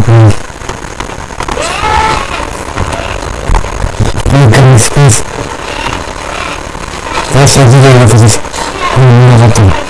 Please. That's a video of this. I'm not going to.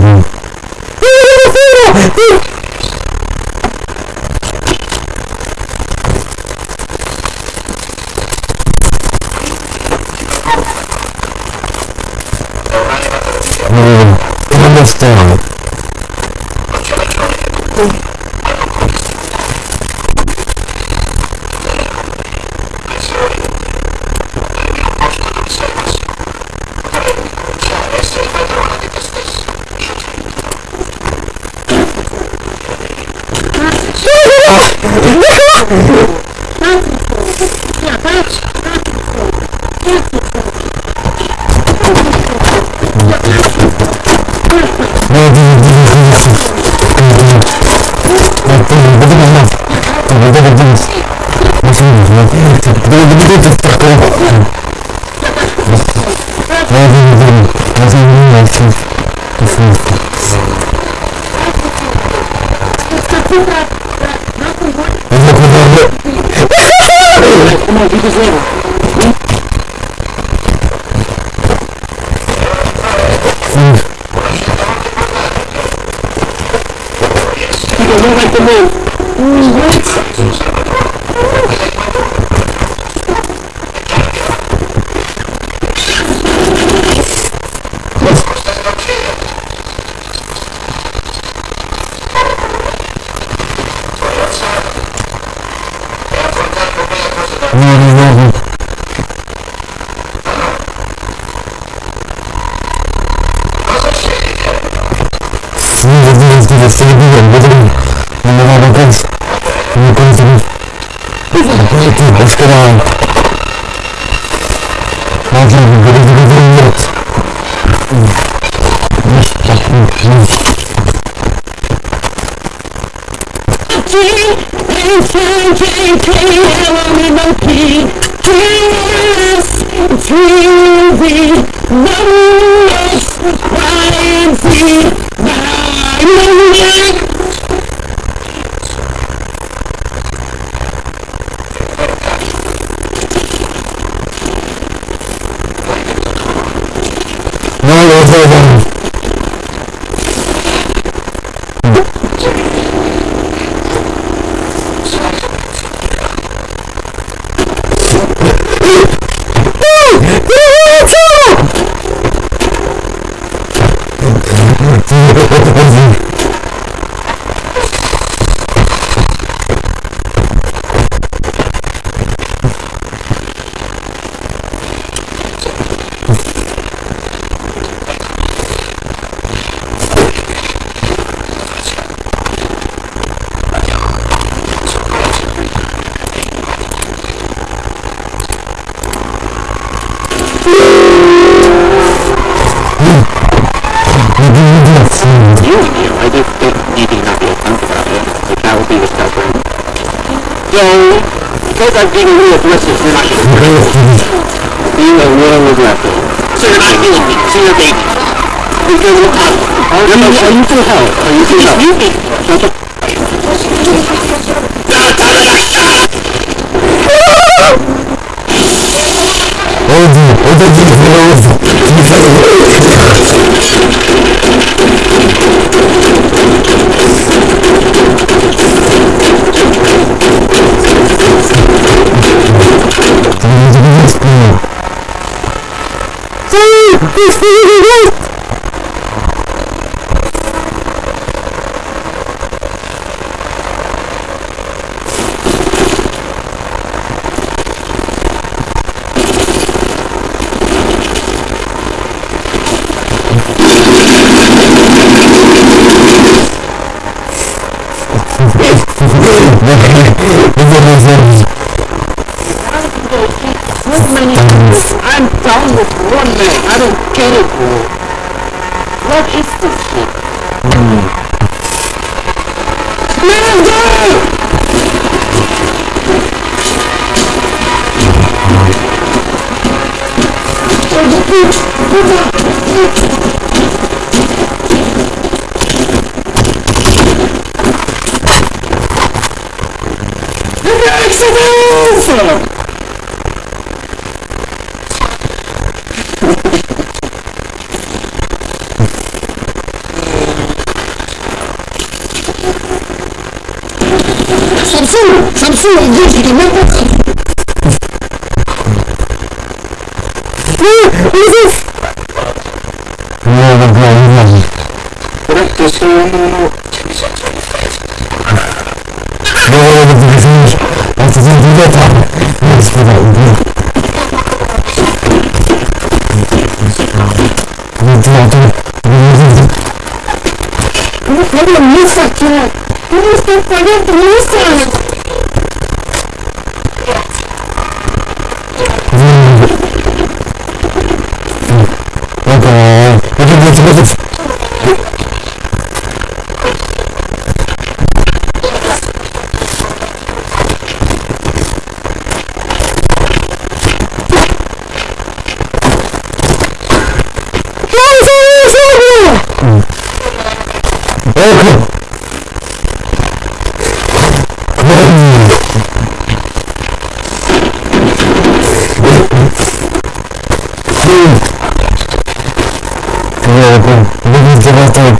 vous. Мне это было не важно. Просто если он умрет. Ну, это ты извинишь. Это ты не там. Я сказал, убил. Ну, ты на то. Не видно. Ну, понятно, не сакера. Ну, что понятно, не сакера. I think uh,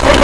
아니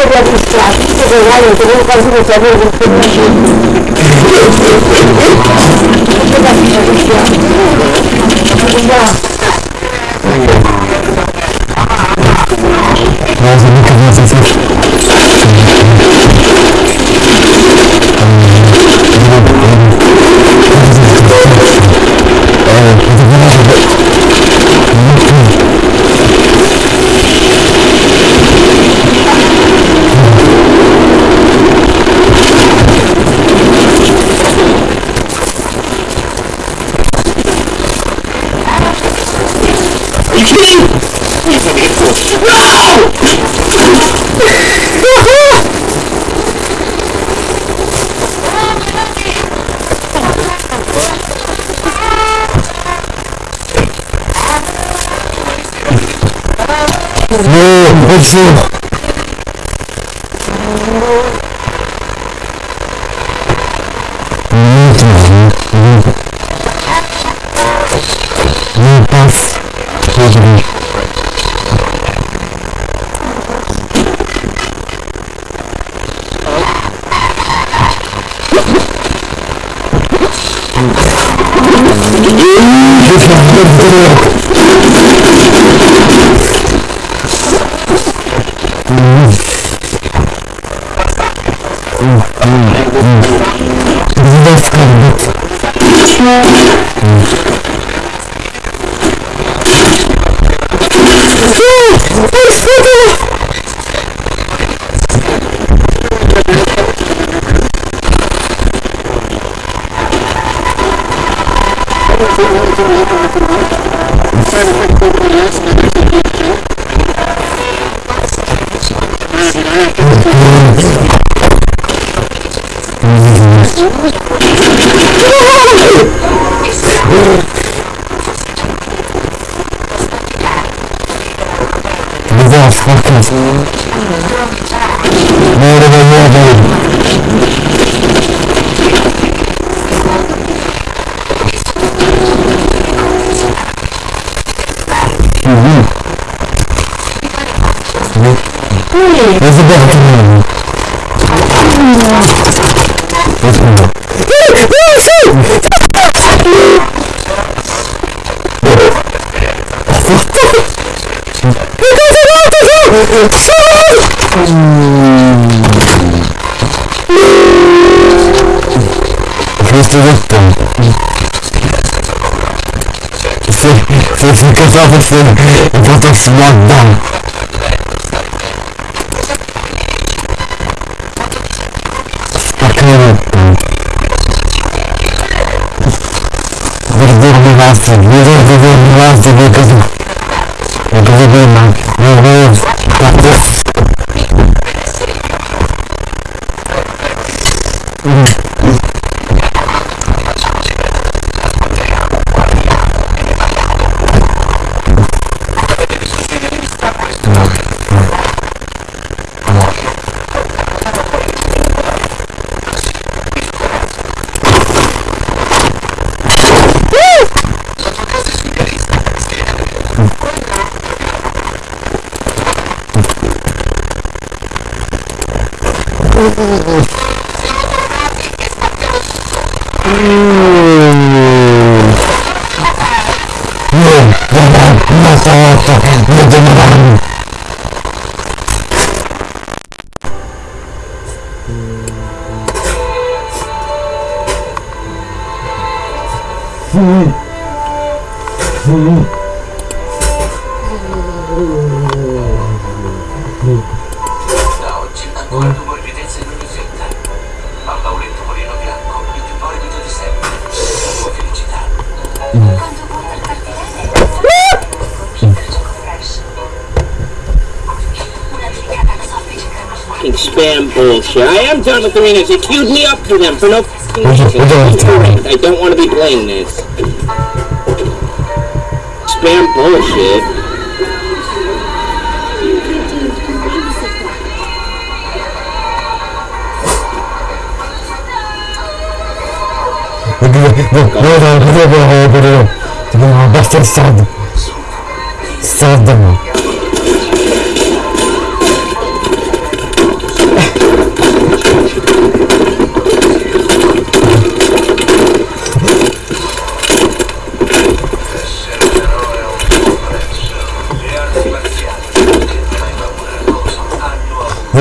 louvor. Wszyscy dostą. Chcę, chcę się kazać, że potem smak dam. misdemeanors. You queued me up for them for no fucking reason. I don't want to be playing this. Spam bullshit. Buradan bize böyle böyle Bunlar bahçeli sardım Sardım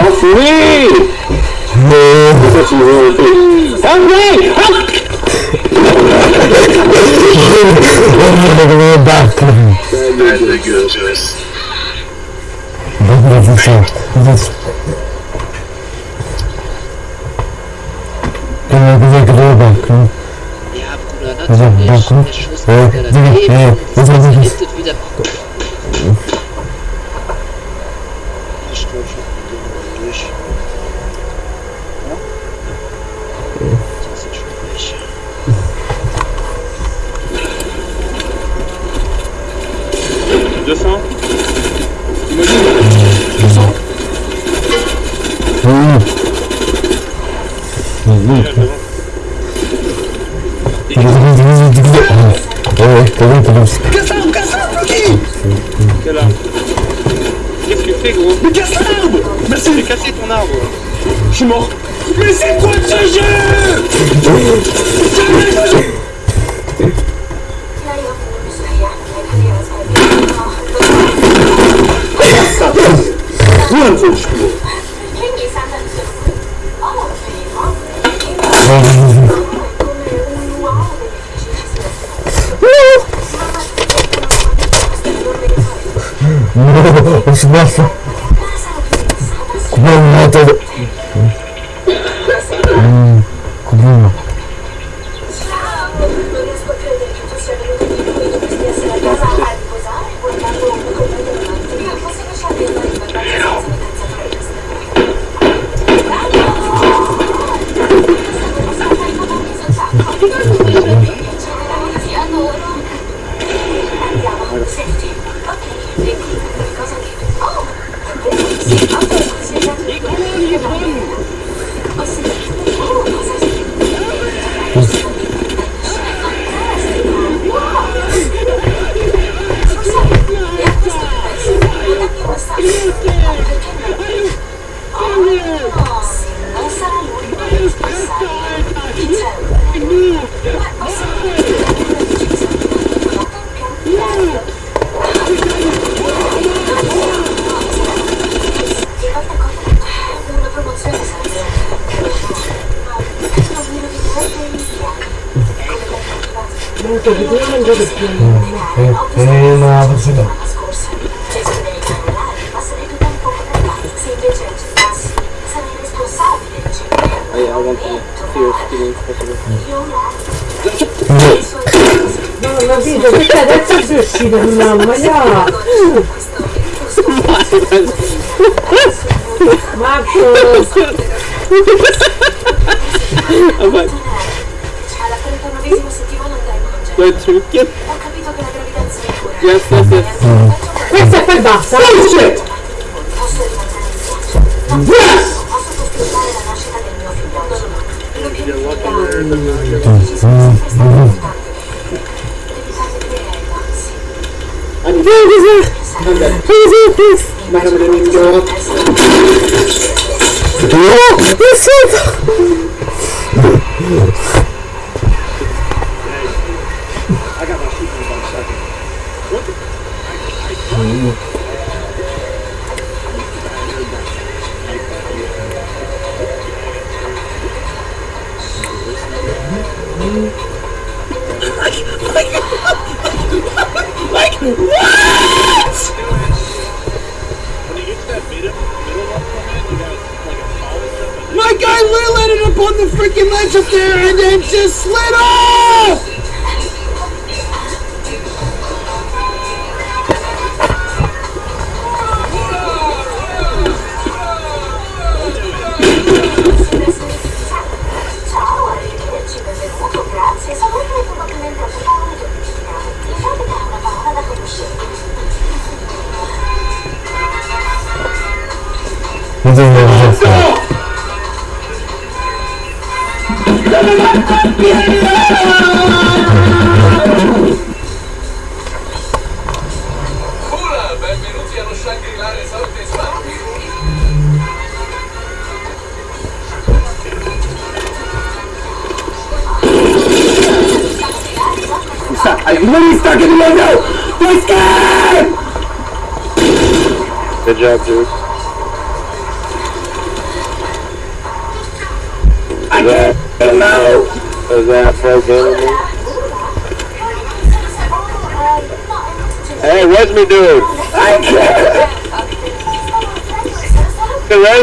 não fui! Também! Ja, Bruder, não Ja, ja, ja, ja, ja, ja, ja, ja, ja, ja, ja, ja, avuto di quello non gioco più eh, eh, eh, ma forse no No, non ho visto, perché adesso sei uscito di mamma, no! Marco! Marco! questo perché... Ho capito che la gravitazione cura. Yes, yes, yes. Mm. Questa è per basta. Felice! Posso rimanere in viaggio. Yes! Posso festeggiare la nascita del mio figliolo. Lo pianificherà. Hadi. Merhaba dedim ya. Yok, nasıl?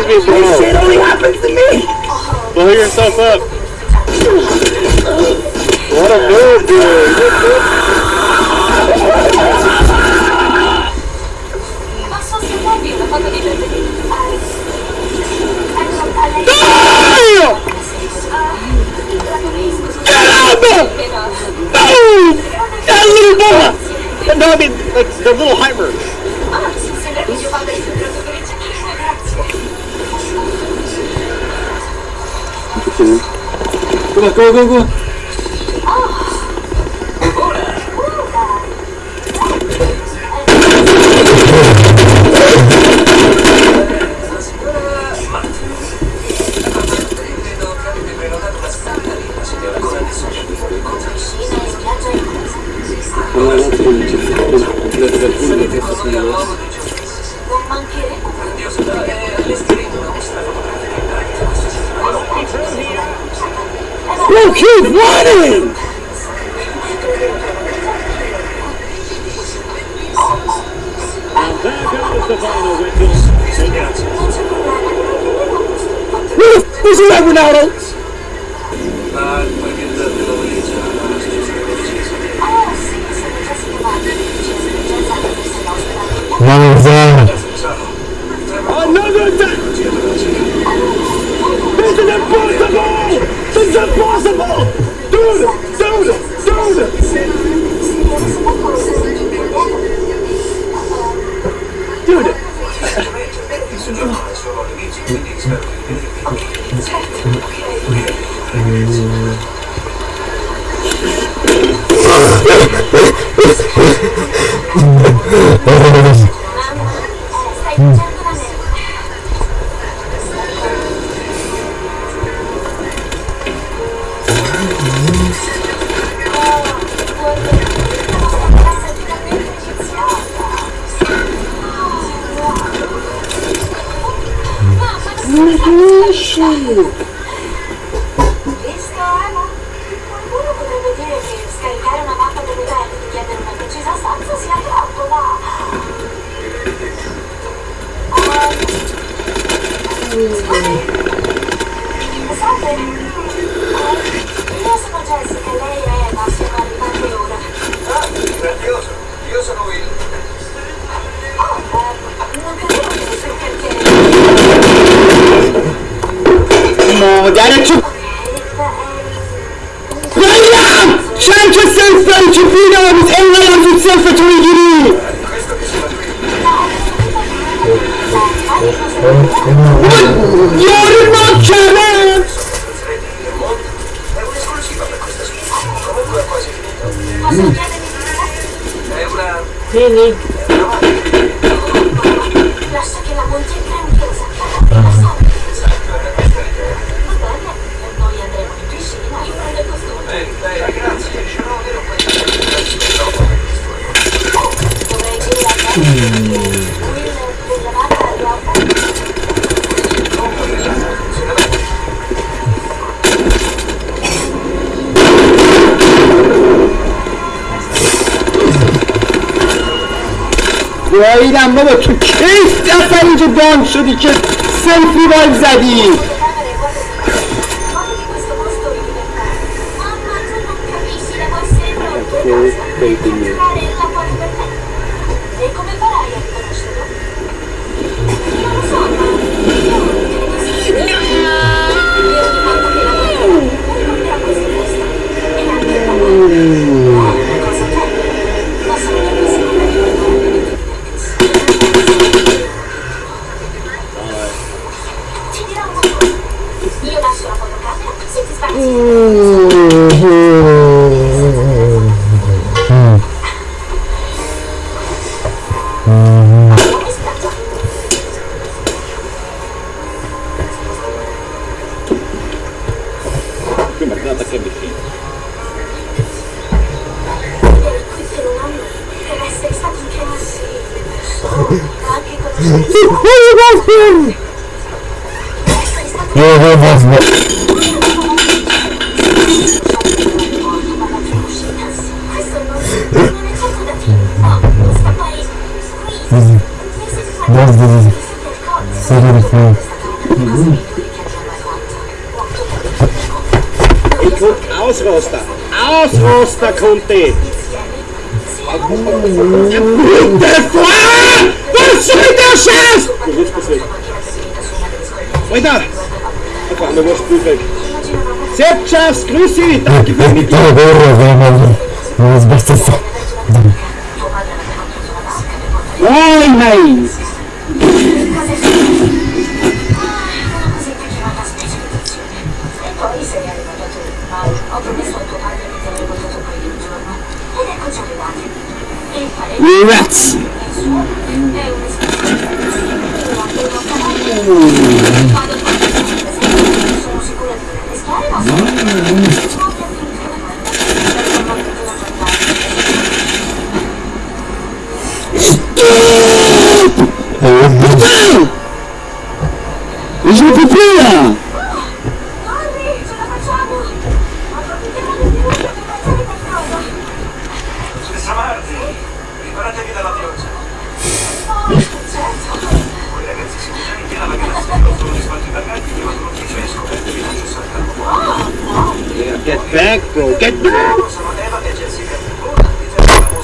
Resme bro. Shit only happens to me. Blow yourself up. What a move, Posso aspettarvi una foto di giovedì? Ecco, a lei. That little boy! No, I mean, like, the little hyper. 行。过来，过来，过来，过来。وایدم بابا تو کیف اصلا اینجا دان شدی که سلفی باید زدی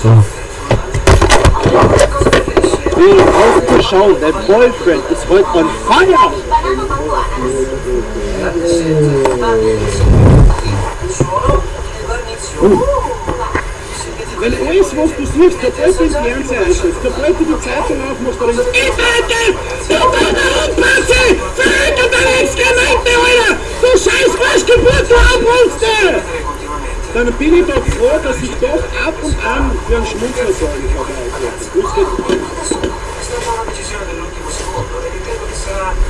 So. Wie aufgeschaut, dein Boyfriend ist heute on fire! Oh. Wenn du alles, was du siehst, der Boyfriend Fernsehen einschaltet, der Boyfriend die Zeitung aufmacht, dann ist es... Ich bitte! Du deine Unpasse! Verhängt deine Exkremente, Alter! Du scheiß Waschgeburt, du Abholste! dann bin ich doch froh, dass ich doch ab und an für einen Schmunzler sorgen kann. Fuß geht.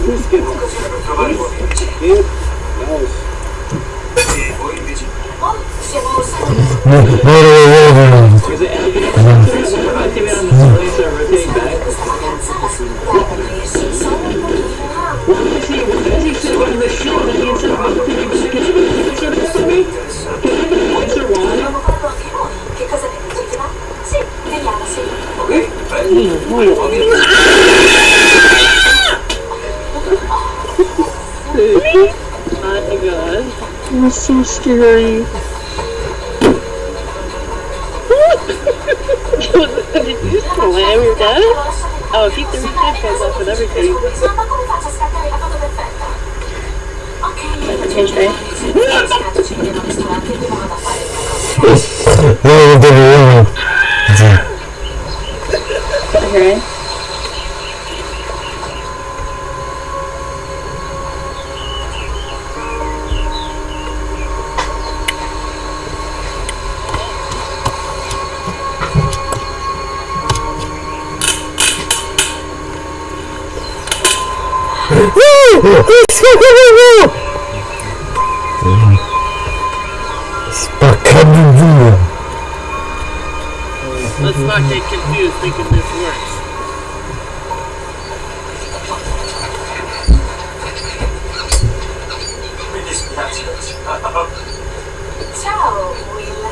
Fuß geht raus. What is he? What is he? What is he? What is he? What is he? oh my god. It's so scary. Did you slam your dad? Oh, keep the headphones off and everything. Okay. Okay. Spaccando not get confused thinking this works. Mi dispiace. Ciao, Will.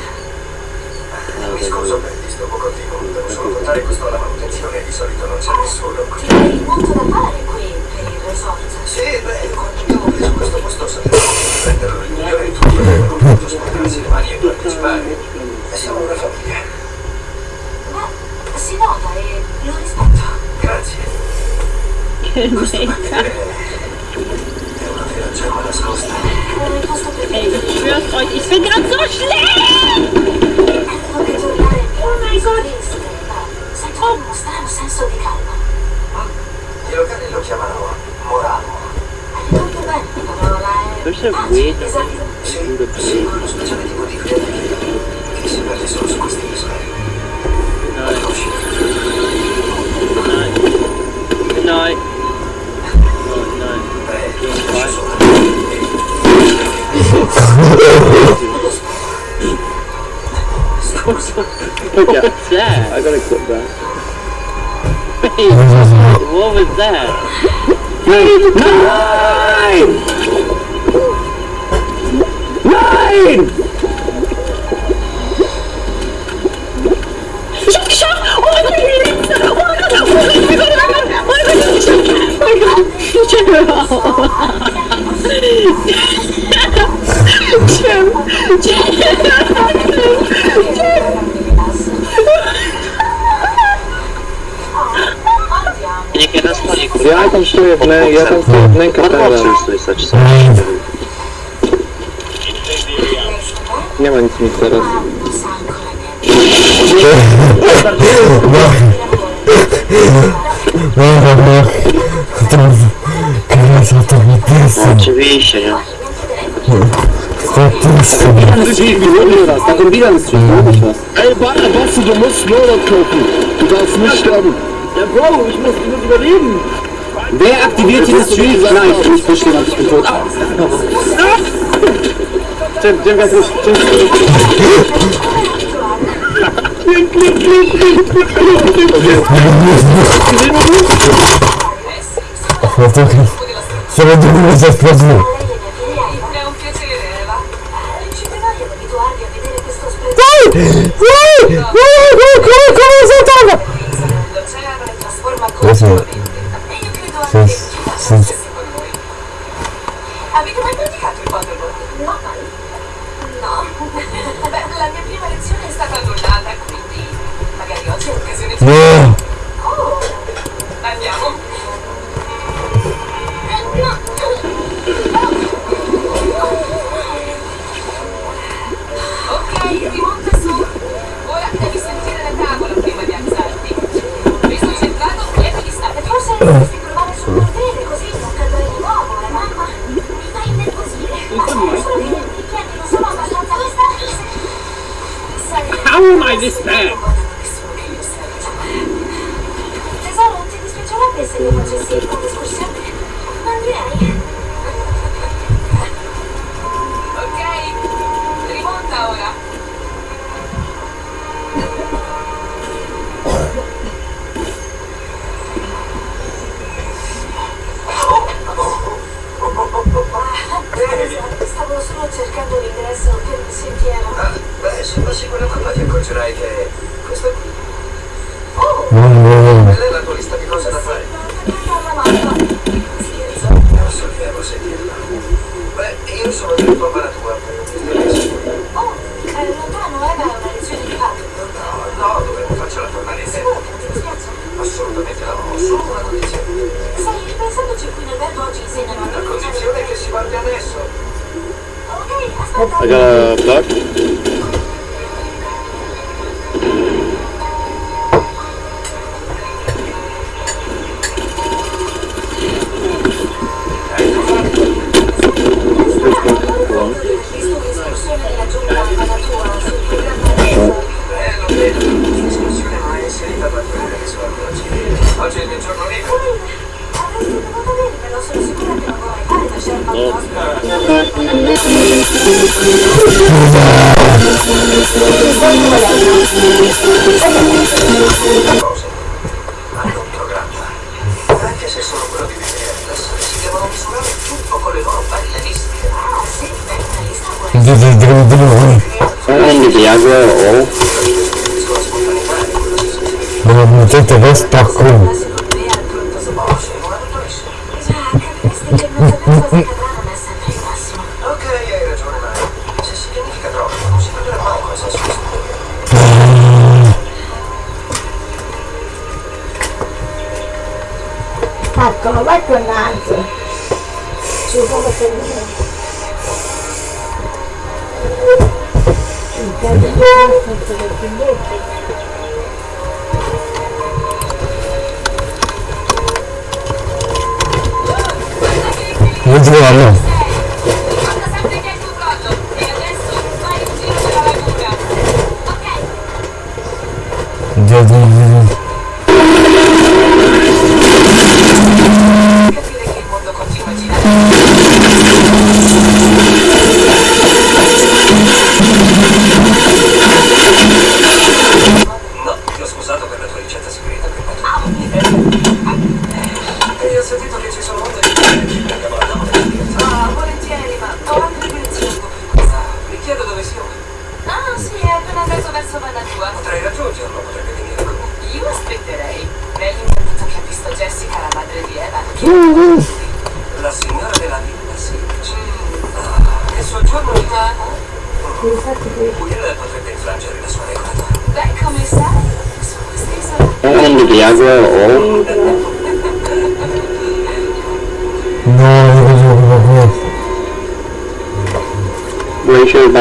Mi scuso per il disturbo continuo, devo solo portare questo alla manutenzione, di solito non c'è nessuno. Hai molto da fare qui per il resort. Sì, beh, quando abbiamo preso questo posto sapevo prenderlo il migliore di tutto potuto sporcarsi le mani e partecipare. Siamo una famiglia. Non risponda, grazie. Che È una vera gemma nascosta. Ej, przyniósł ojciec Fedra źle! Oh my senso di calma. I locali lo chiamano Morano. È molto bello. Questo è guido. What's that? I gotta clip that. Wait, what was that? Nine! Nine! Niech Я там слепная, я там слепненько teraz. Nie ma nic mi teraz. Teraz o to mi desem. Oczywiście, nie? Statystyka. Na den Bilans, Ey, Basta, du musst nur noch kaufen. Du darfst nicht sterben. Ja, Bro, ich muss, ich muss überleben. Wer aktiviert dieses das Nein, Ich verstehe, ich bin tot. Jim, Jim, ganz ruhig. Jim, Das war wirklich... Das war wirklich das Problem. Baci quella mamma ti accorgerai che questa qui. Oh! Quella è la tua lista di cose da fare. non Scherzo? Non sollevo sentirla. Beh, io sono del tuo tua. Oh, è lontano, eh, ma è una lezione di fatto. No, no, dovevo farcela tornare in tempo. Assolutamente no, solo una condizione. Sai, ripensandoci qui in albergo oggi insegnano... La condizione è che si guardi adesso. Ok,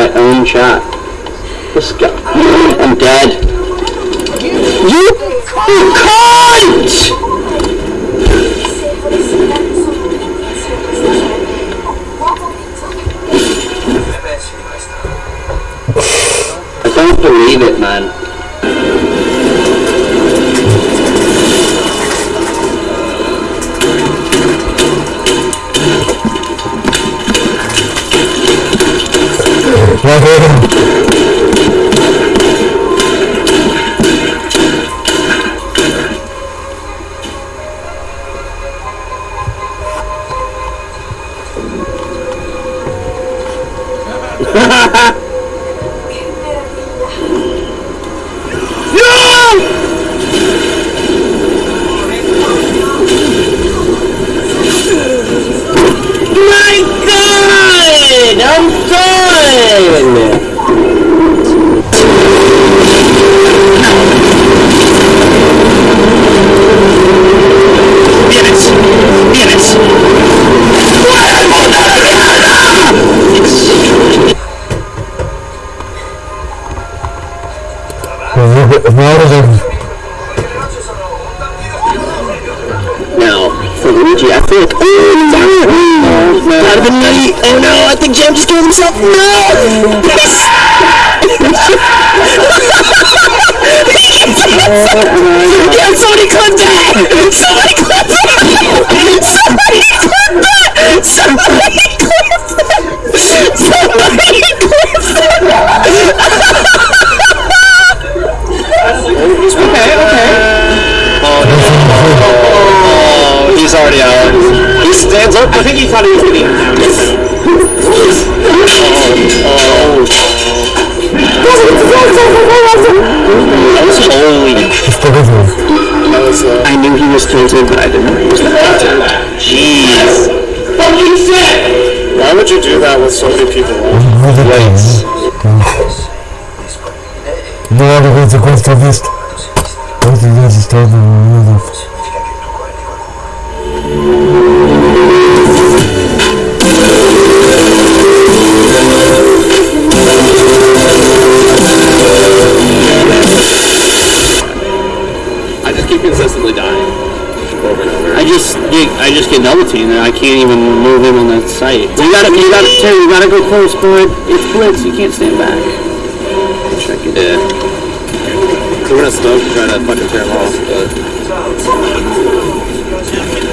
my own shot. This guy. I'm dead. You, you cunt! I don't believe it, man. Right here. It's blitz. You can't stand back. Check it. Yeah. So we're gonna stop trying to fucking tear him off, but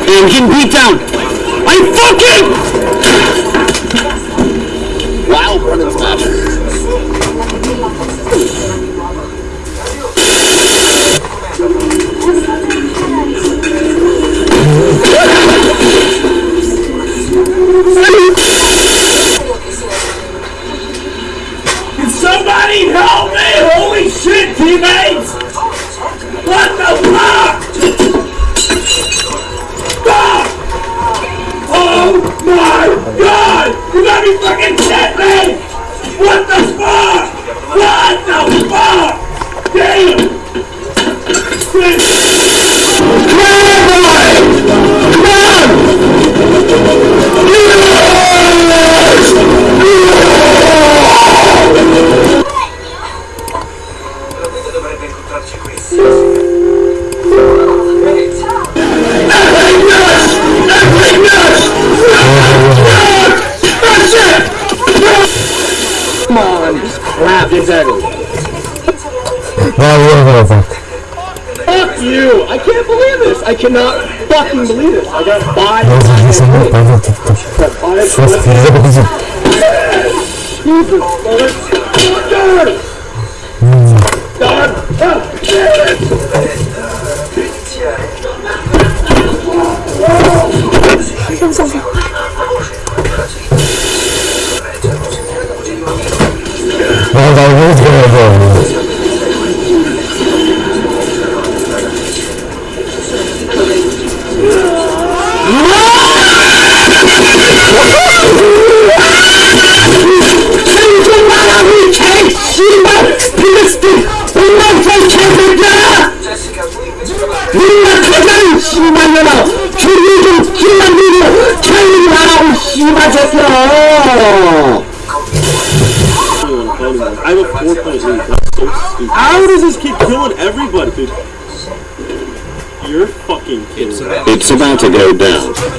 Hey, I'm getting beat down. Cannot fucking believe this! I got five. It's about to go down.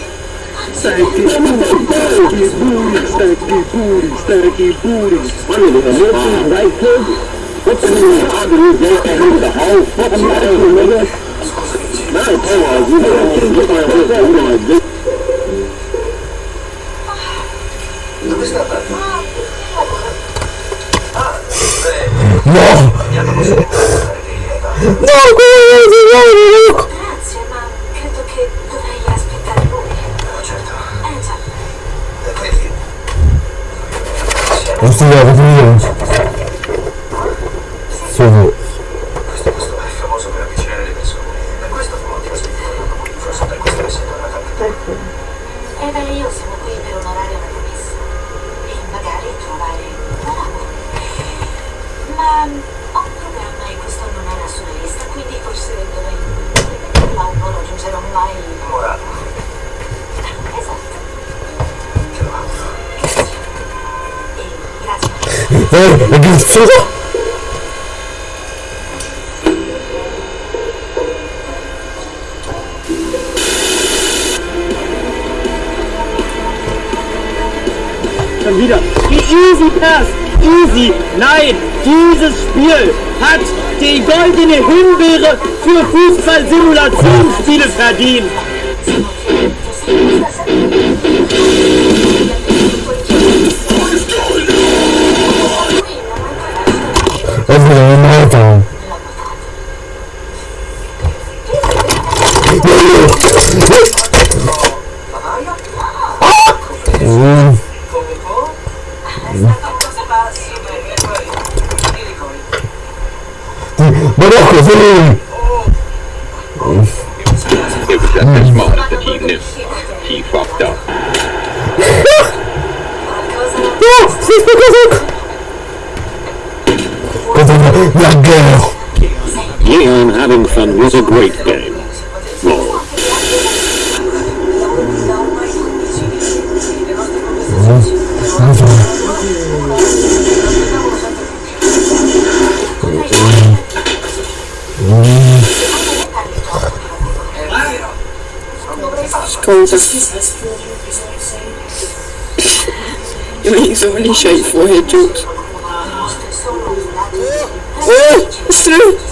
nigga? Not a pause, you know, get my head up, you know, this. Dove sta andando? Ah, beh, No! mi hanno costretto a fare dei lievati. No, kurwa, Grazie, ma Он я выглядит. Versuch! Schon wieder. Die Easy Pass. Easy. Nein, dieses Spiel hat die goldene Himbeere für Fußballsimulationsspiele verdient. 我不能 been. was a great game. Well, You're making so many shite forehead jokes. Oh! It's true!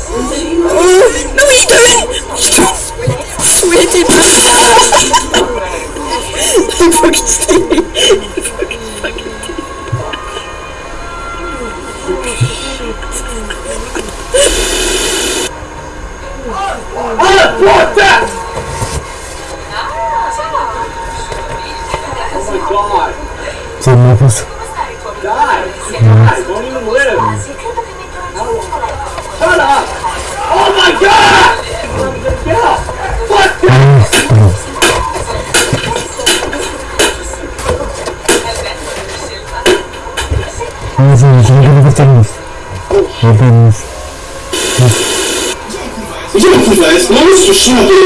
opportunity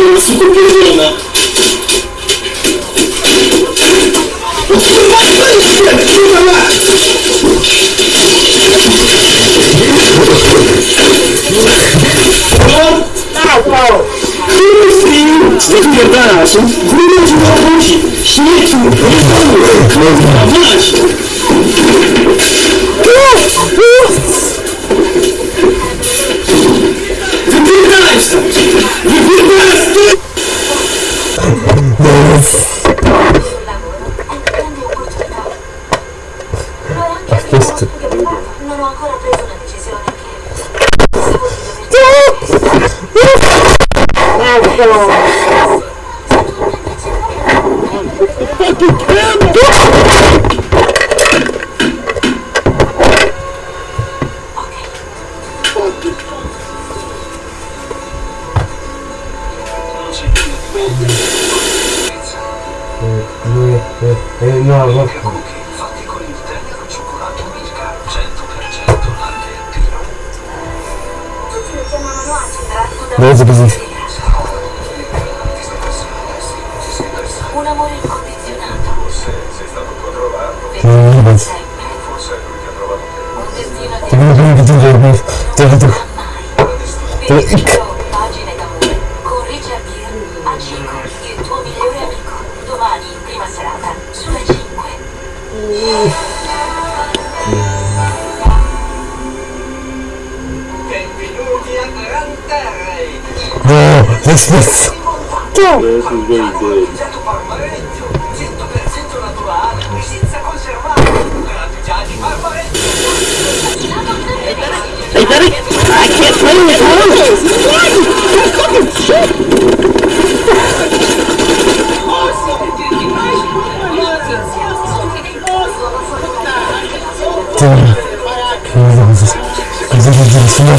Зарядили сюда.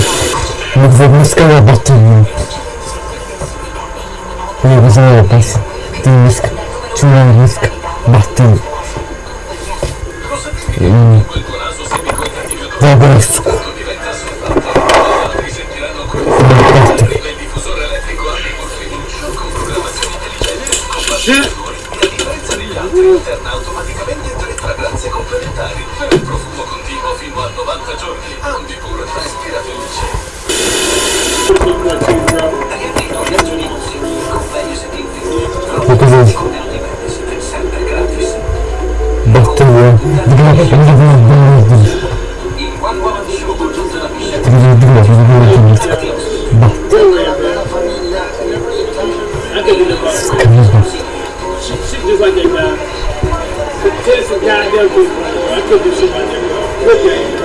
Мы два морского батальона. Не вызывай опасен. Ты низко. Чего низко? Батальон. Забрай, сука. Субтитры сделал DimaTorzok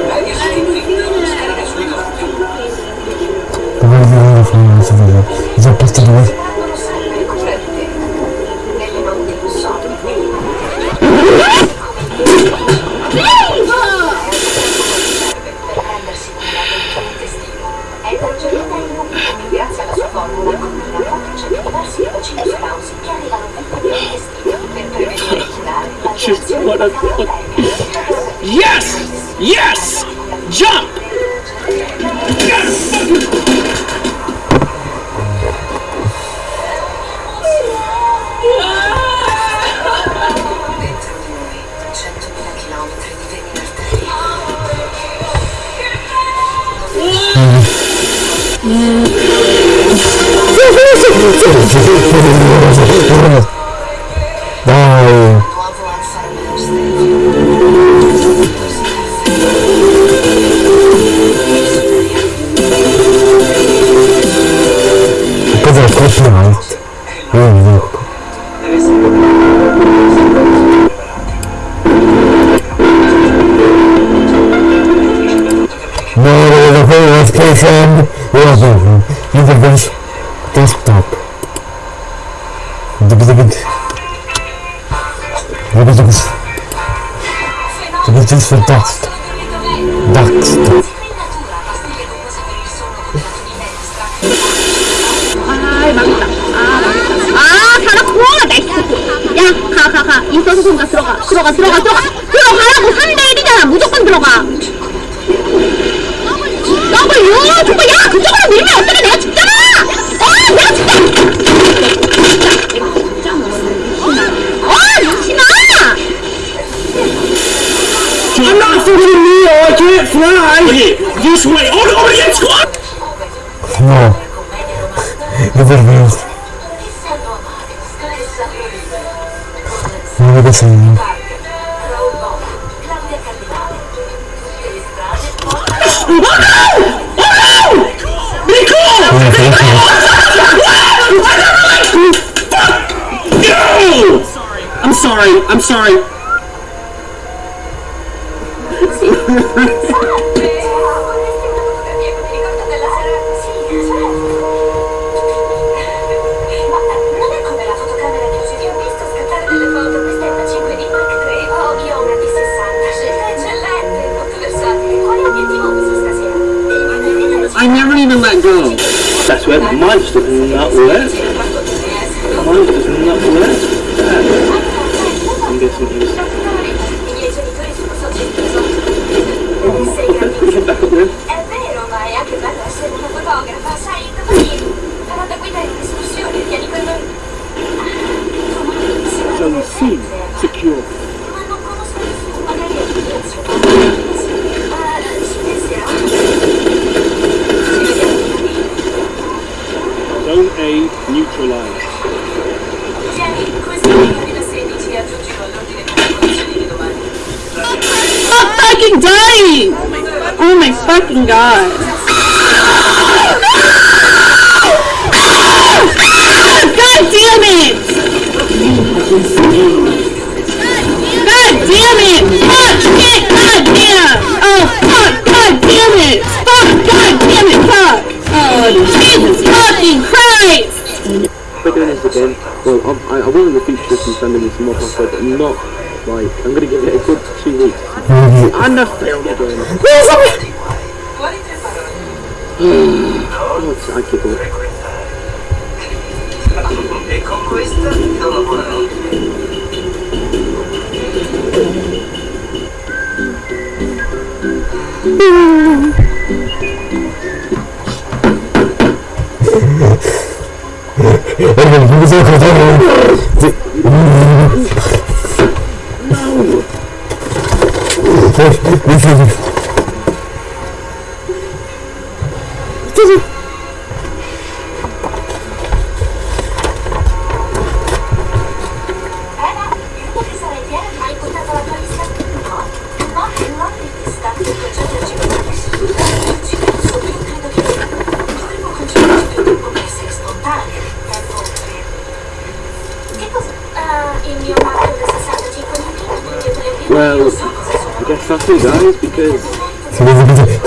here! This way! Oh no, it's gone! No. Never will. Never the same. Oh no! I'm sorry, I'm sorry. down. That's where miles does not work. Miles does not work. I'm guessing he's... Oh, okay, push it back up there. Zone C, secure. A neutralized. Jenny, questa fucking dying! Oh my fucking god. God damn it! God damn it! Fuck! Shit! God damn! Oh fuck! God damn it! game. Well, I'm, I, I will in the future just be sending you some more passwords, but not, like, I'm going to give it a good two weeks. and I failed again. oh, it's, I giggle. E con questa siamo buoni. Mm-hmm. Oh, oh, oh, oh, oh, oh,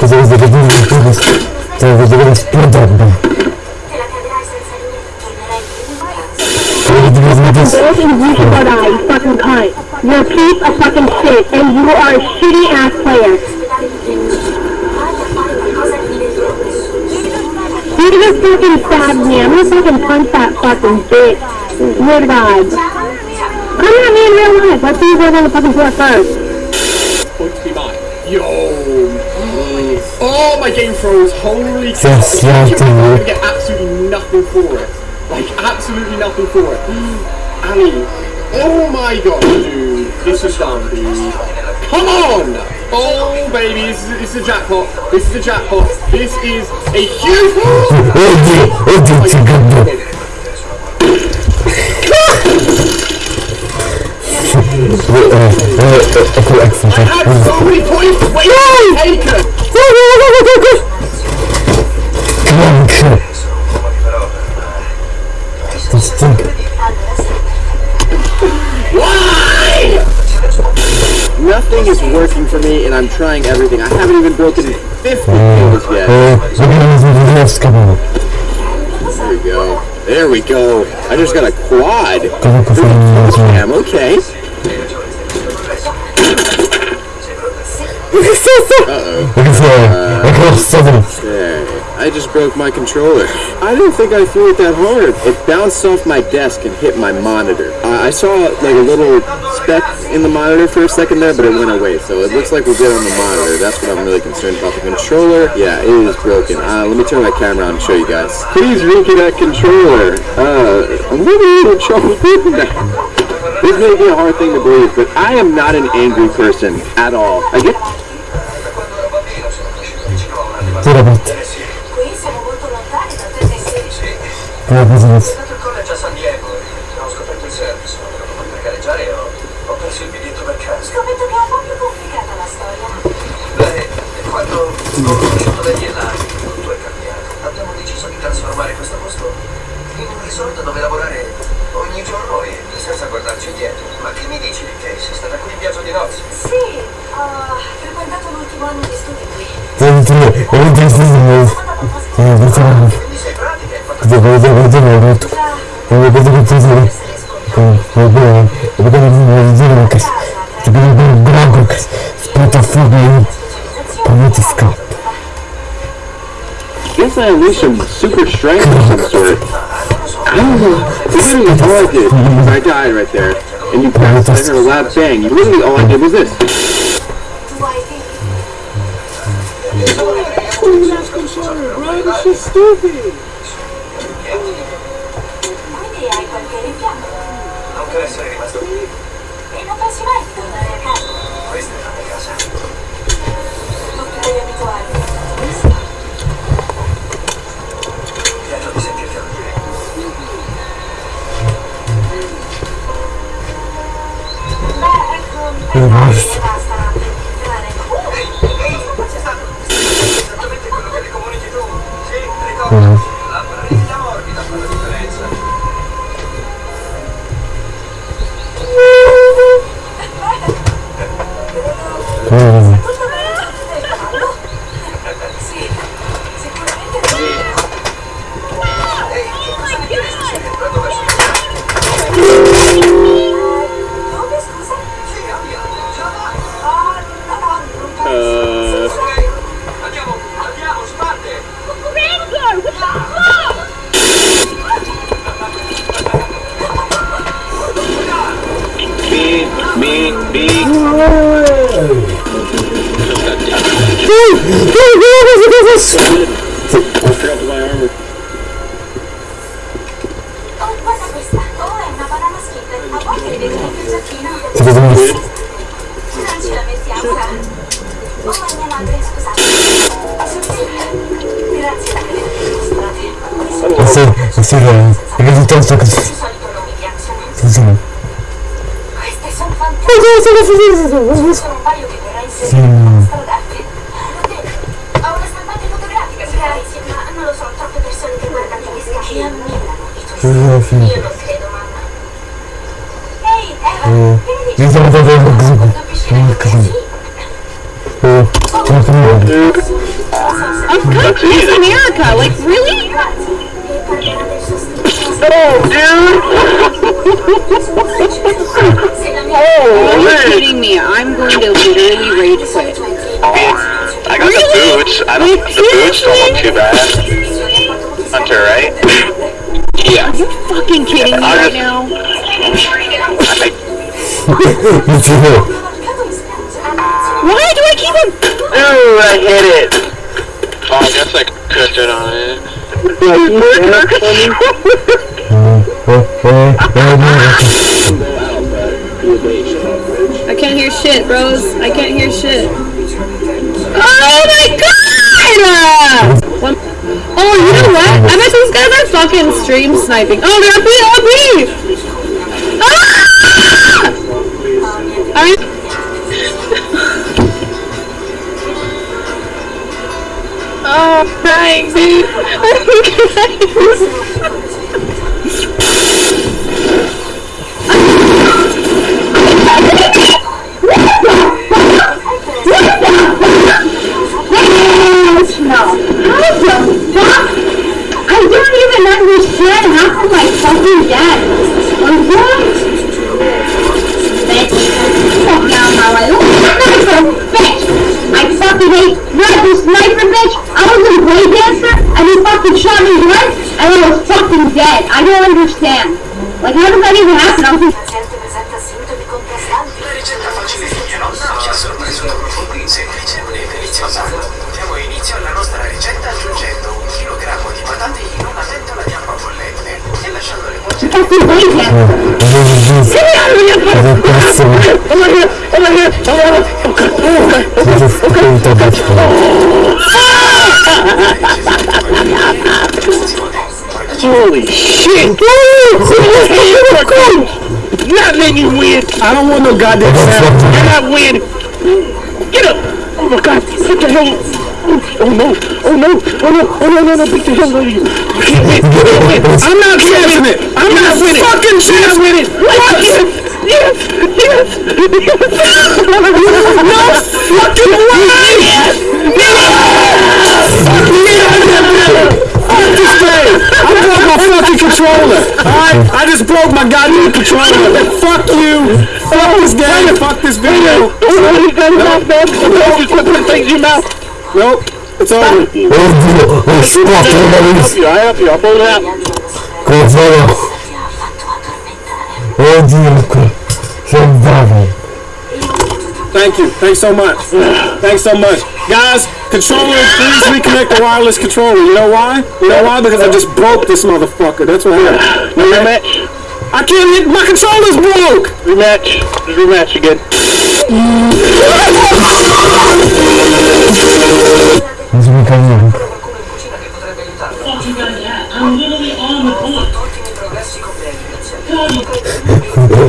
Казалось, даже не разбилась. Я выделилась пердом, да. You're a piece of fucking shit, and you are a shitty ass player. You just fucking sad me. I'm gonna fucking punch that fucking bitch. Weird God. Come at me in real life. Let's see who's on the fucking floor first. Point to be mine. Yo. Oh, my game froze. Holy cow. Yes, yeah, I'm gonna get absolutely nothing for it. Like, absolutely nothing for it. Annie. Oh my god, dude. This is done, dude. Come on! Oh, baby, this is, this is a jackpot. This is a jackpot. This is a huge... Eh, ecco, ecco, I had so many points waiting taken! Clank. Questo. Why? Nothing is working for me, and I'm trying everything. I haven't even broken 50 kills yet. There we go. There we go. I just got a quad. Cosa può stato. There. I just broke my controller. I didn't think I threw it that hard. It bounced off my desk and hit my monitor. I I saw like a little speck in the monitor for a second there, but it went away. So it looks like we're good on the monitor. That's what I'm really concerned about. The controller, yeah, it is broken. Uh, let me turn my camera on and show you guys. Please look that controller. Uh, I'm trouble. This may be a hard thing to believe, but I am not an angry person at all. I get... Tira botte. Tira business. Scommetto che è un po' più complicata la storia. Beh, quando ho conosciuto degli Elari, tutto è cambiato. Abbiamo deciso di trasformare questo posto in un resort dove lavorare ogni giorno e senza guardarci indietro. Ma che mi dici di Case? È stata qui in viaggio di nozze? Sì, ho frequentato l'ultimo anno di studi qui. Guess I unleashed some super strength of some sort. Know. Literally all I did was I died right there, and you passed. I heard a loud bang. You literally all I did was this. Tu hai figli? Quindi Пожалуйста. Mi giro. Why do I keep on? Ooh, I hit it. Oh, I guess I could have on it. I can't hear shit, bros. I can't hear shit. Oh my god! One- Oh, you know what? I bet these guys are fucking stream sniping. Oh, they're up here, up here! Ah! Are you? Oh, I'm crying, dude. I'm crying. I don't even understand how come my fucking dad was what? Sniper, bitch. I fucking sniper, bitch. I was and he fucking shot me once and I was fucking dead. I don't understand. Like how does that even happen? I just lasciandole cuocere. fucking break dancer. Che cazzo? Cosa spunta da Holy shit! Not letting you win. I don't want no goddamn sound. You're not winning. Get up! Oh my god! What the hell? Oh no! Oh no! Oh no! Oh no! No! No! The hell out of you! You can't win! You can't win! I'm not chancing it! I'm not winning! Fucking chance with it! What? Yes! Yes! Yes! No fucking way! Yes! Fuck me! Fuck this thing! I broke my fucking controller! Alright? I just broke my goddamn controller! Fuck you! Fuck this game! Fuck this video! Nope! Quit putting things in your mouth! Nope! It's over! Oddio, ho spotto la help you, I help you, I'll pull it out! No? Oddio, sono bravo. Thank you. Thanks so much. Thanks so much. Guys, controller, please reconnect the wireless controller. You know why? You know why? Because I just broke this motherfucker. That's what happened. Rematch. I can't hit. My controller's broke. Rematch. Rematch again. Non si mica niente.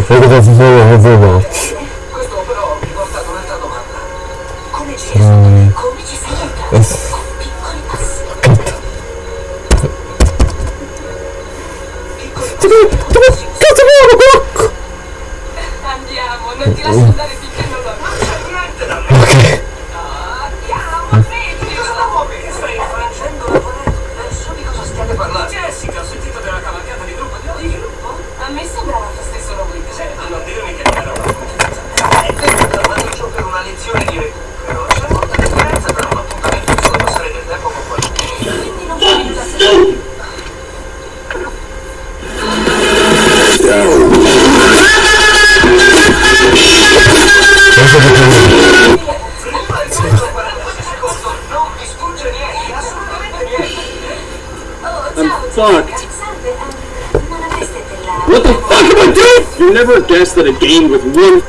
Cosa si sono mezzo bocci? Questo però mi porta ad un'altra domanda. Come ci sono? Come with one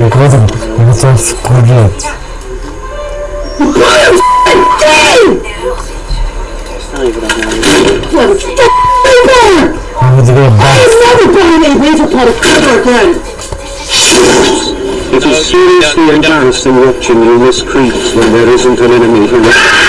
E cosa? Non so scorretto. Non vedo che basta. It is seriously embarrassing watching you miss creeps when there isn't an enemy who...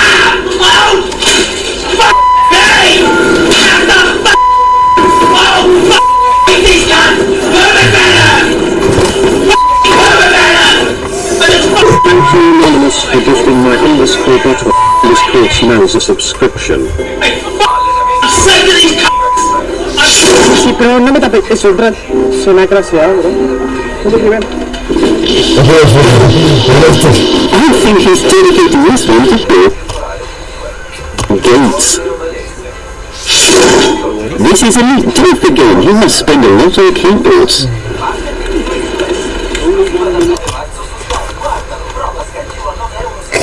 Anonymous for gifting my underscore bottle underscore smells a subscription. Sí, pero no me tapes eso, Brad. Es una gracia, bro. No te preocupes. I think he's dedicating this one to Gates. This is a neat trophy game. You must spend a lot on keyboards.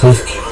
嗯.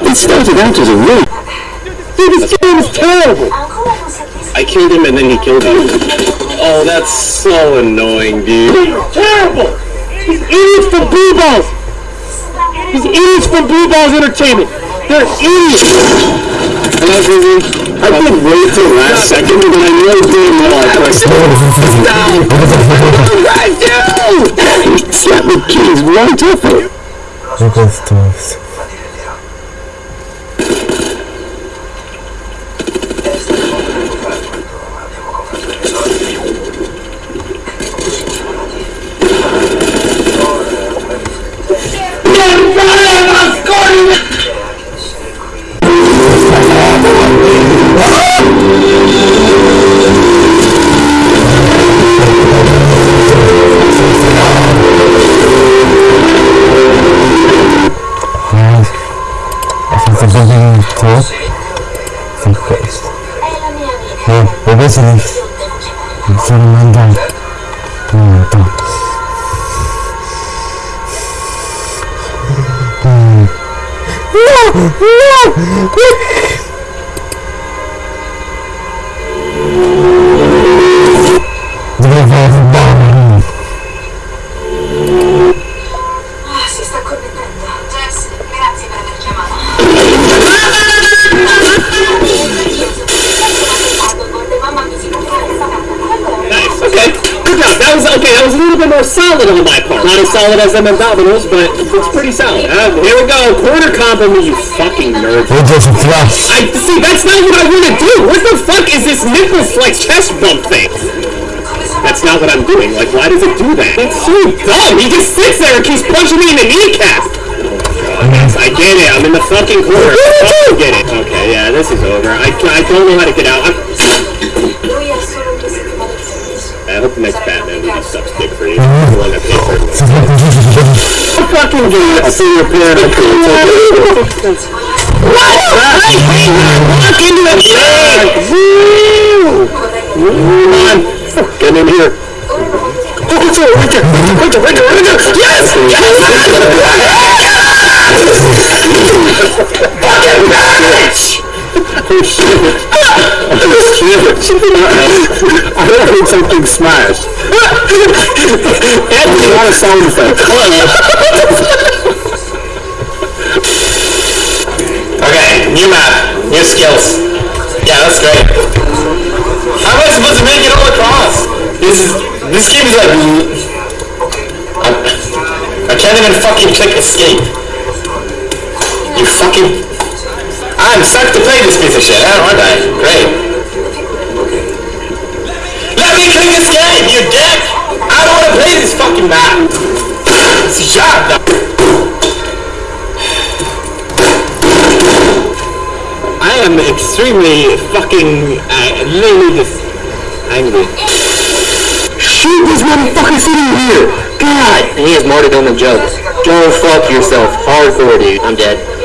It started out as a room. Dude, this game is terrible. I killed him and then he killed me. Oh, that's so annoying, dude. It's terrible! He's idiots from Blue Balls. He's idiots from Blue Balls Entertainment. They're idiots. I've been waiting till last second, and I know damn well I pressed down. I you! He slapped the keys right off it. Look at this. Part. Not as solid as them abdominals, but it's pretty solid. Uh, here we go. Quarter comp on me, you fucking nerd. We're just flash. I see. That's not what I want to do. What the fuck is this nipple flex chest bump thing? That's not what I'm doing. Like, why does it do that? It's so dumb. He just sits there and keeps punching me in the kneecap. Yes, I get it. I'm in the fucking corner. I get it. Okay, yeah, this is over. I, I don't know how to get out. I'm, Lui ha solo due settimane di servizio. I hope the next Batman movie sucks The fucking do it. I'll see you appear in a Walk into it! Woo! Come on! Get in here! Oh, it's over! Right there! Right there! Right there! Right there! Yes! Yes! Fucking bitch! Oh shit! Oh shit! I heard something smash. Anthony, not a sound effect. Okay, new map, new skills. Yeah, that's great. How am I supposed to make it all across? This is this game is like I, I can't even fucking click escape. You fucking I'm sucked to play this piece of shit, aren't I? Great. Let me click escape, you dick! I don't wanna play this fucking map. It's a job now. I am extremely fucking uh, literally just angry. Shoot this motherfucker sitting here! God! He has martyrdom and joke. Go fuck yourself. Hardcore, dude. I'm dead.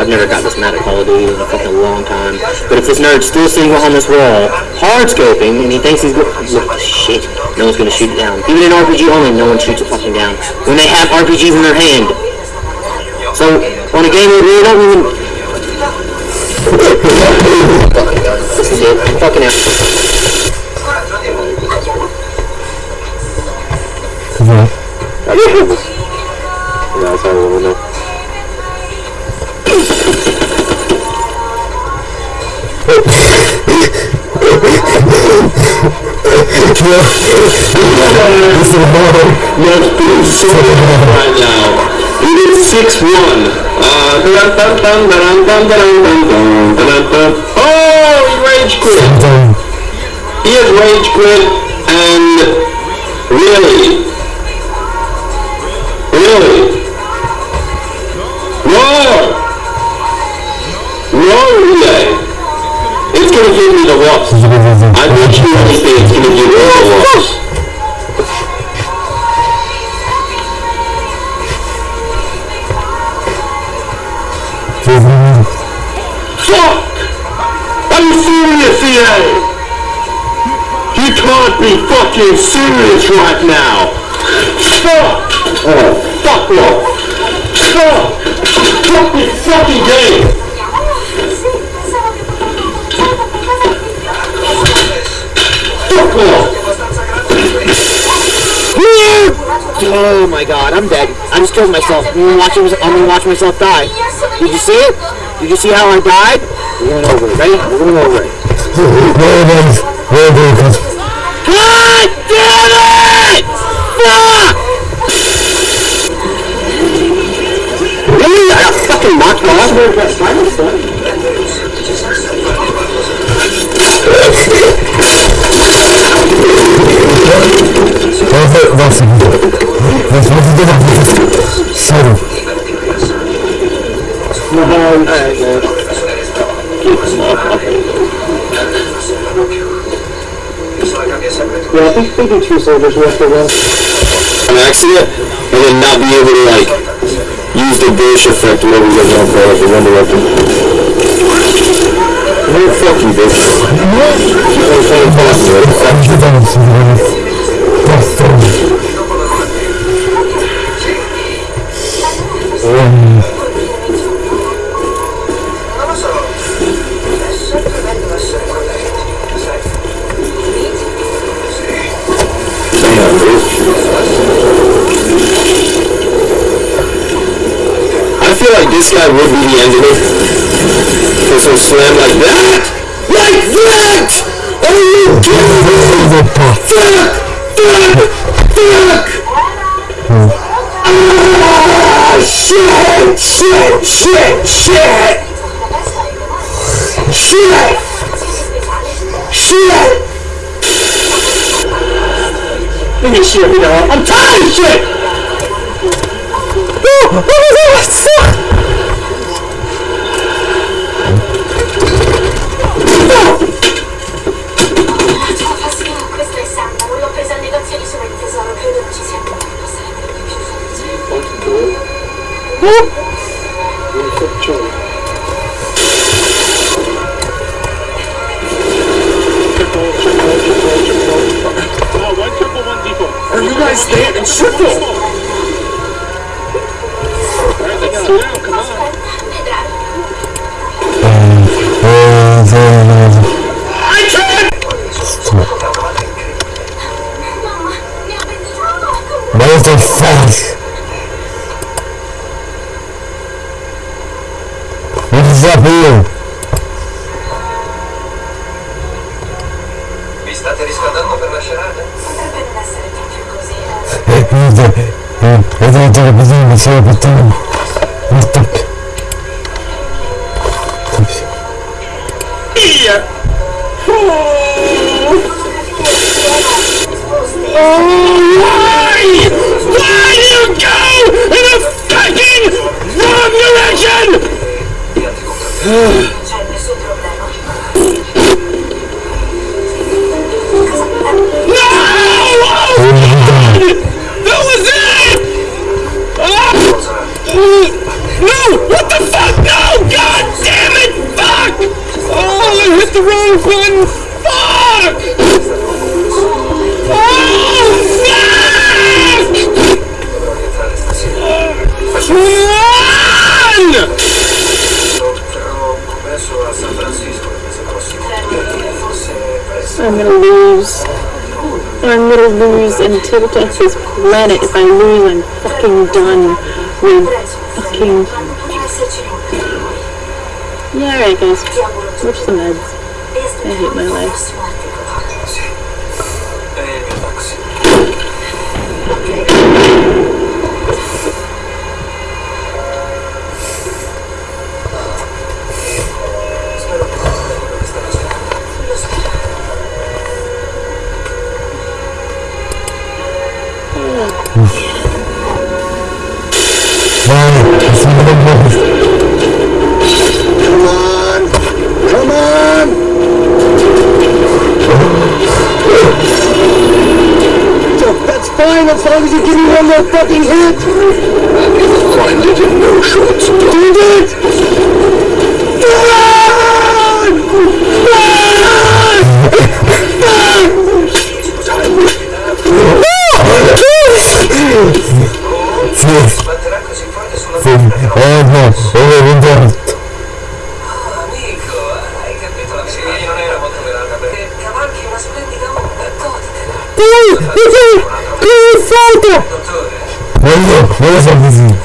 I've never got this mad at Call of Duty in a fucking long time. But if this nerd's still sitting on this wall, hard scoping, and he thinks he's go- look, shit, no one's gonna shoot it down. Even in RPG only, no one shoots it fucking down. When they have RPGs in their hand. So, on a game where they don't even... This is it. Fucking out. Yeah, that's all I want This is horrible. Let's do something right now. It is 6 1. Uh, oh, he rage quit. He has rage quit, and really, really. It's gonna give me the. I bet you anything it's gonna give me the. Fuck! Are you serious? You can't be fucking serious right now! Fuck! Oh, fuck off! Fuck! Fuck this fucking game! Oh my god, I'm dead. I just killed myself. I'm gonna watch, I'm gonna watch myself die. Did you see it? Did you see how I died? We're going over it. Ready? We're going over it. God damn it! Fuck! Really? I got fucking knocked off? Was think two soldiers were for them. An accident? And then not be able to, like, use the Bush effect, whatever you guys want to call it, the Wonder Weapon. No, fuck you, bitch. What? You're trying fuck? this guy would be the engineer. For some slam like that? Like that! Are you kidding me? Fuck! Fuck! Fuck! Ah, shit! Shit! Shit! Shit! Shit! Shit! Look at shit, you know. I'm tired of shit! Oh, oh my god, what the? Whoop! to everything. will lose and tilt gets this planet. If I lose, I'm fucking done with fucking... Yeah, alright guys. Watch the meds. I hate my life. your fucking head! Find it in no short. Find it! Run! Run! Run! From all of us, all of them. avez-vous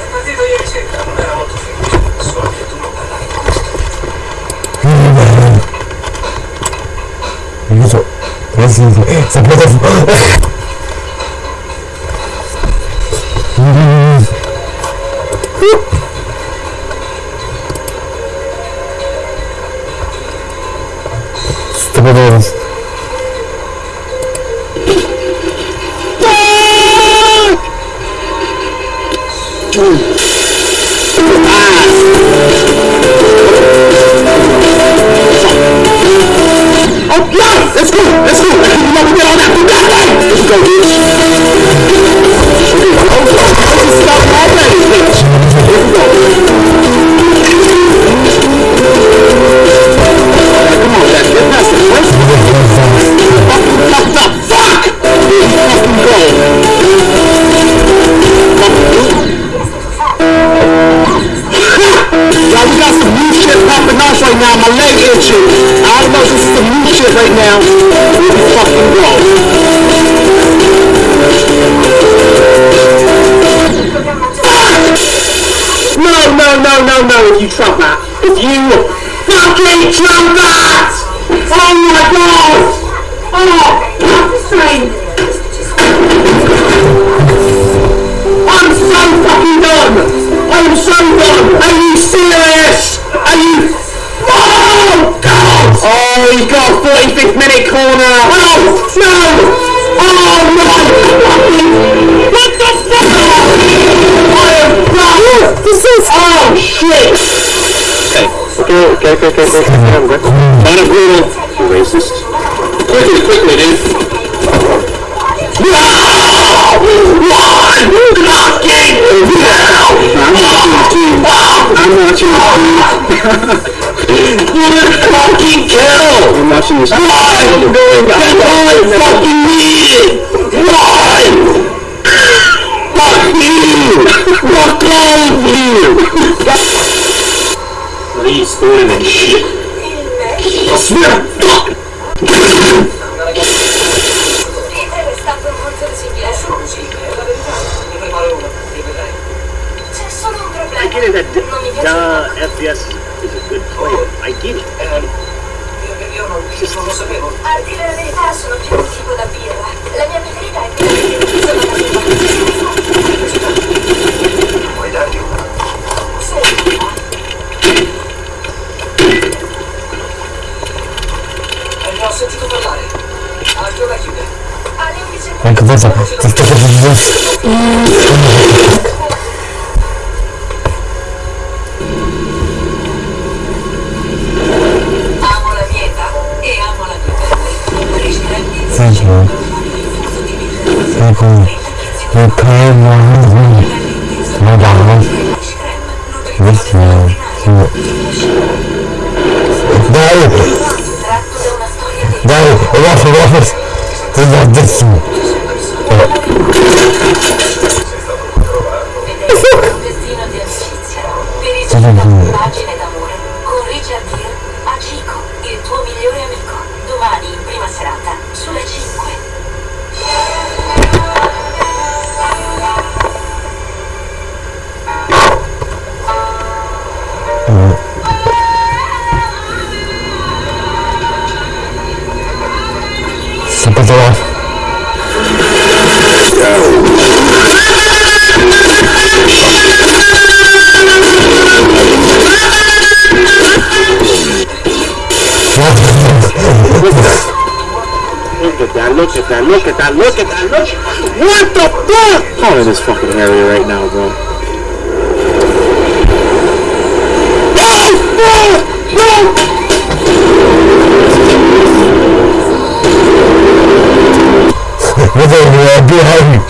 whether they are behind me.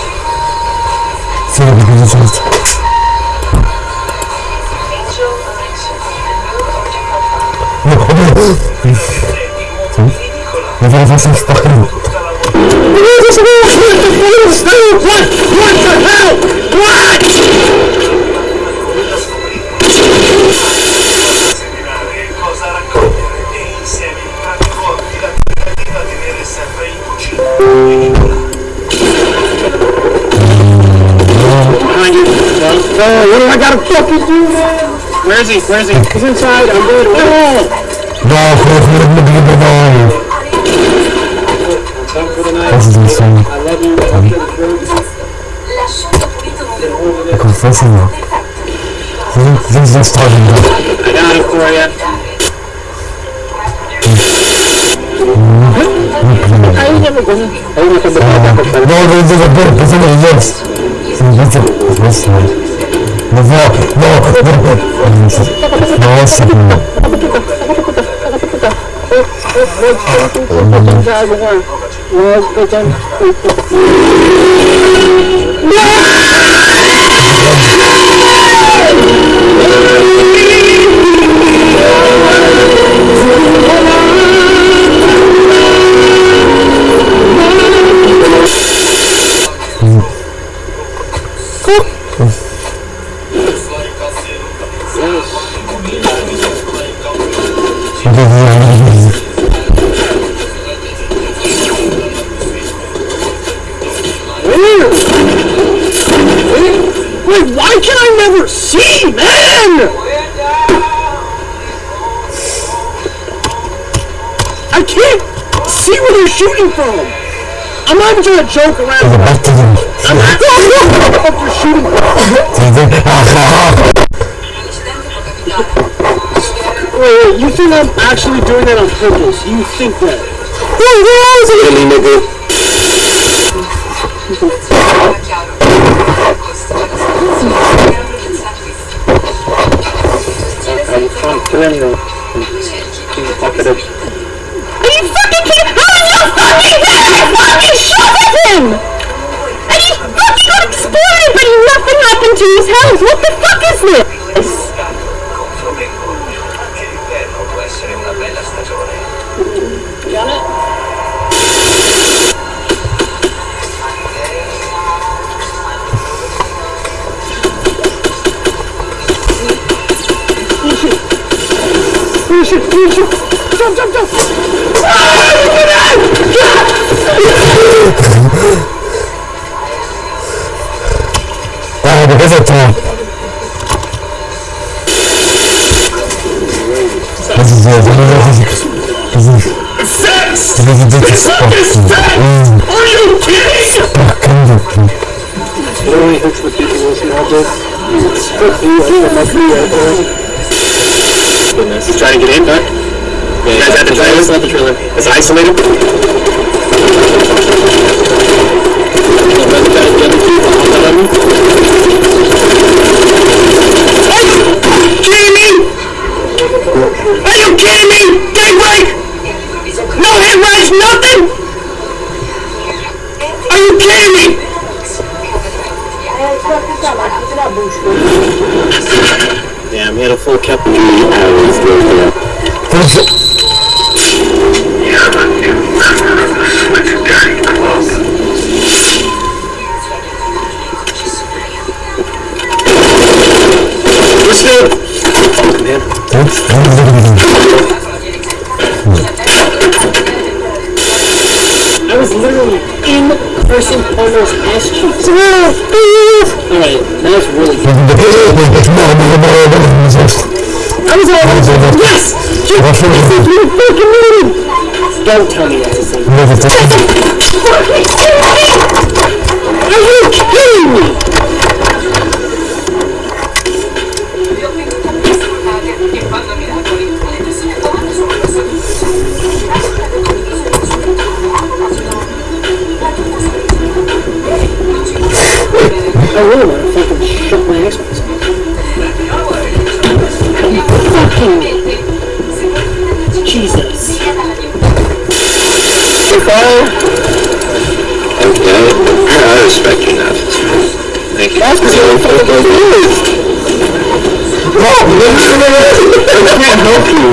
See the result. No, hold on. Hmm? Hmm? Hmm? Hmm? Where is he? Where is he? He's inside. I'm good. No! No, No. no going to be the volume. This is insane. I love you. Um, because this is not. This is just talking about. I got it for you. No, there's a bird, there's a bird, there's a bird, there's a bird, there's a bird, there's a bird, Ну вот, вот, вот. Ну, a back to them. I'm actually what the fuck you're shooting. Wait, wait, you think I'm actually doing that on purpose? You think that? Really, nigga. Are you fucking kidding? How are you fucking kidding? I fucking shot at him! And he fucking got exploded, but nothing happened to his house. What the fuck is this? Finish it. Jump, jump, jump. Only hits the people listening all day. He's trying to get in, huh? You guys have the trailer? It's not the trailer. It's isolated? Are you kidding me? Are you kidding me? Daybreak! No hit rush, nothing? Are you kidding me? Damn, he had a full cap. Finish it. We're still... I was literally in person Polo's ass. Alright, that was really good. I was all yes! You fucking idiot! Don't tell me that's the same. Are you kidding me? I really want to fucking shut my Xbox off. Fucking Jesus. Okay, I respect you now. Thank you. That's because you're fucking I can't help you.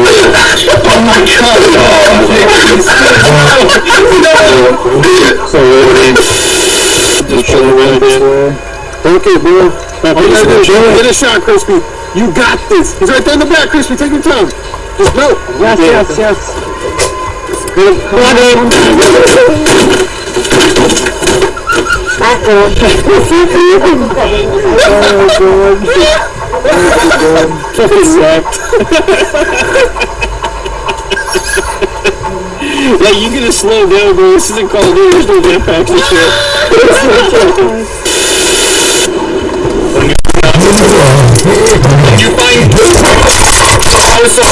Oh my god. No. Oh, so, just chill around there. Okay, bro. Now, you gotta do is Get a shot, Crispy. You got this. He's right there in the back, Crispy. Take your time. Just go. Yes, yes, yes. Good. Come on, dude. Fucking sucked. Like, you gotta slow down, bro. This isn't Call of Duty. There's no jetpacks and shit. You find... I was so...